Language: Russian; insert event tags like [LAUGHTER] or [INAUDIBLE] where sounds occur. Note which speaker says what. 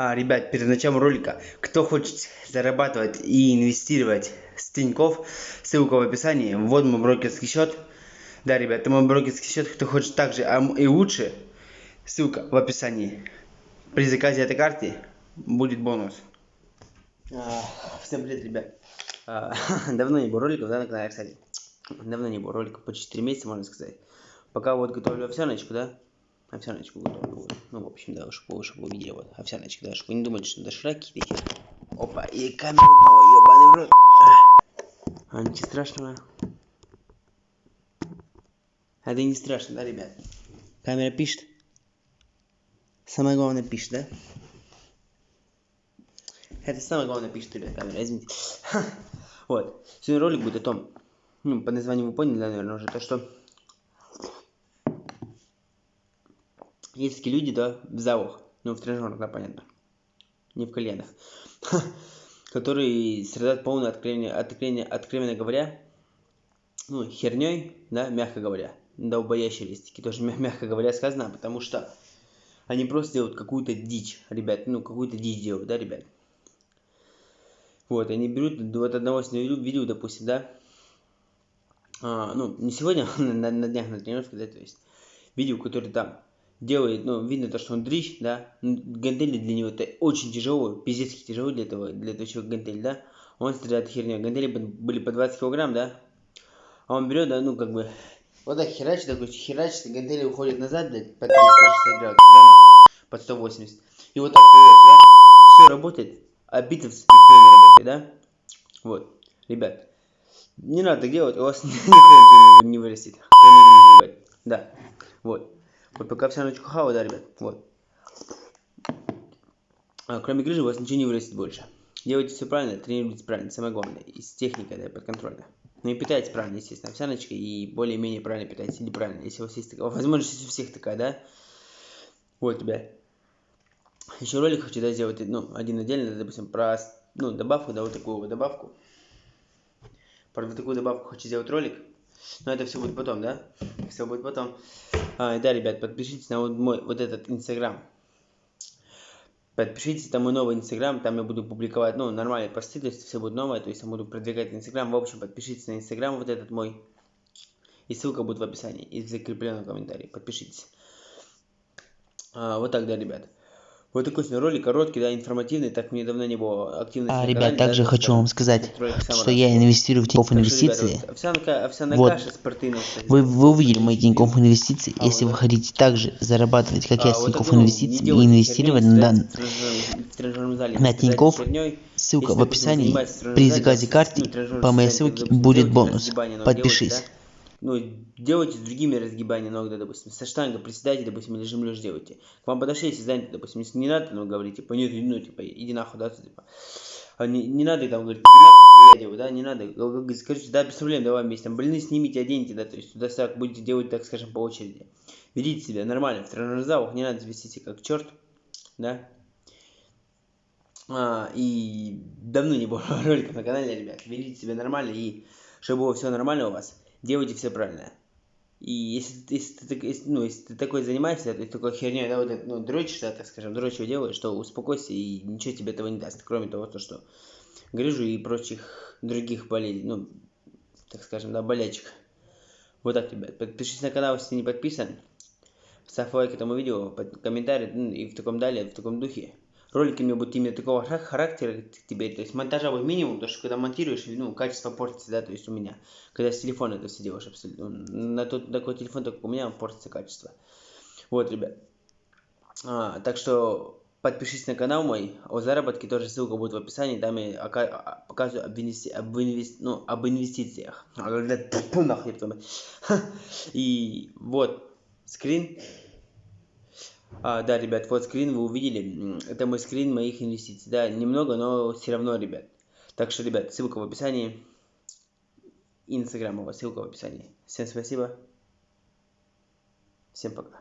Speaker 1: А, ребят, перед началом ролика, кто хочет зарабатывать и инвестировать с Тинькофф, ссылка в описании, вот мой брокерский счет. Да, ребят, это мой брокерский счет, кто хочет также а и лучше, ссылка в описании. При заказе этой карты будет бонус. А, всем привет, ребят. А, [LAUGHS] давно не было роликов, да, на канале, кстати. Давно не было роликов, по 4 месяца, можно сказать. Пока вот готовлю овсяночку, да, овсяночку готовлю. Ну, в общем, да, чтобы, чтобы вы видели, вот, овсяночка, да, чтобы вы не думали, что дошираки такие. Опа, и камера упала, ебаный в рот. А, ничего страшного. Это не страшно, да, ребят? Камера пишет. Самое главное пишет, да? Это самое главное пишет, ребят, камера, извините. Вот. Сегодня ролик будет о том, ну, по названию вы поняли, да, наверное, уже, то, что такие люди, да, в залах, ну, в тренажерах, да, понятно, не в кальянах, [LAUGHS] которые страдают полное откровение, откровение, откровенно говоря, ну, херней, да, мягко говоря, долбоящеристики, тоже мягко говоря сказано, потому что они просто делают какую-то дичь, ребят, ну, какую-то дичь делают, да, ребят. Вот, они берут, вот одного видео, допустим, да, а, ну, не сегодня, [LAUGHS] на, на днях на тренировке, да, то есть, видео, который там делает, ну, видно то, что он дрищ, да, гантели для него это очень тяжело, пиздец тяжело для этого, для этого человека гантель, да, он стреляет херню, гантели были по 20 килограмм, да, а он берет, да, ну, как бы, вот так херачит, такой херачит, гантели уходят назад, блядь, по 360 градусов, да, под 180, и вот так, да, все работает, а битвс нихуя не работает, да, вот, ребят, не надо так делать, у вас [LAUGHS] ни не вырастет, кроме да, вот. Вот пока вся ночь хава, да, ребят, вот. А, кроме грыжи у вас ничего не вырастет больше. Делайте все правильно, тренируйтесь правильно, самое главное. И с техникой, да, подконтрольно. Ну и питайтесь правильно, естественно, овсяночкой и более-менее правильно питайтесь, или правильно, если у вас есть такая, возможность у всех такая, да. Вот, ребят. Еще ролик хочу, да, сделать, ну, один отдельно, допустим, про, ну, добавку, да, вот такую вот добавку. Про вот такую добавку хочу сделать ролик. Но это все будет потом, да? Все будет потом. А, да, ребят, подпишитесь на вот мой вот этот инстаграм. Подпишитесь на мой новый инстаграм, там я буду публиковать, ну, нормальные посты, то есть все будет новое, то есть я буду продвигать инстаграм. В общем, подпишитесь на инстаграм вот этот мой. И ссылка будет в описании и в закрепленном комментарии. Подпишитесь. А, вот так, да, ребят. Вот такой сегодня ролик короткий, да, информативный, так мне давно не было активности.
Speaker 2: А, ребят, также да, хочу вам сказать, что я инвестирую в Тинькофф инвестиции. Ребята, овсянка, овсяная вот. каша спортивная, вы, вы увидели мои Тинькофф инвестиции. А, Если вот, вы хотите также зарабатывать, как а, я, с Тинькофф вот инвестиций и инвестировать на, на Тинькофф, ссылка в описании. При заказе карты по моей ссылке будет бонус. Подпишись
Speaker 1: ну, делайте с другими разгибания ног, да, допустим, со штангой приседайте, допустим, или жим лежь делайте. К вам подошли, если занято, допустим, если не надо, ну, говорите, типа, нет, ну, типа, иди нахуй, да, типа. А не, не надо там говорить, иди нахуй, я делаю, да, не надо. Скажите, да, без проблем, давай вместе, там, больные снимите, оденьте, да, то есть, туда так будете делать, так скажем, по очереди. Ведите себя нормально, в тренажерных залах не надо вести себя как черт, да. А, и давно не было [LAUGHS] роликов на канале, ребят, ведите себя нормально, и чтобы было все нормально у вас делайте все правильно. И если, если, ты, если, ну, если ты такой занимаешься, есть такой херней, да, вот, ну, дрочишь, да, так скажем, дрочью делаешь, то успокойся и ничего тебе этого не даст, кроме того, то, что грыжу и прочих других болезней, ну, так скажем, да, болячек. Вот так, ребят. Подпишись на канал, если не подписан. Ставь лайк этому видео, комментарий, ну, и в таком далее, в таком духе ролики у меня будут именно такого характера теперь, то есть монтажа будет минимум, потому что когда монтируешь, ну, качество портится, да, то есть у меня, когда с телефона это все делаешь, абсолютно, на тот такой телефон, только у меня портится качество. Вот, ребят. А, так что подпишись на канал мой, о заработке тоже ссылка будет в описании, там я а, показываю об, инвести... об, инвести... ну, об инвестициях. [LAUGHS] [LAUGHS] И вот скрин а, да, ребят, вот скрин вы увидели. Это мой скрин моих инвестиций. Да, немного, но все равно, ребят. Так что, ребят, ссылка в описании. Инстаграм, ссылка в описании. Всем спасибо. Всем пока.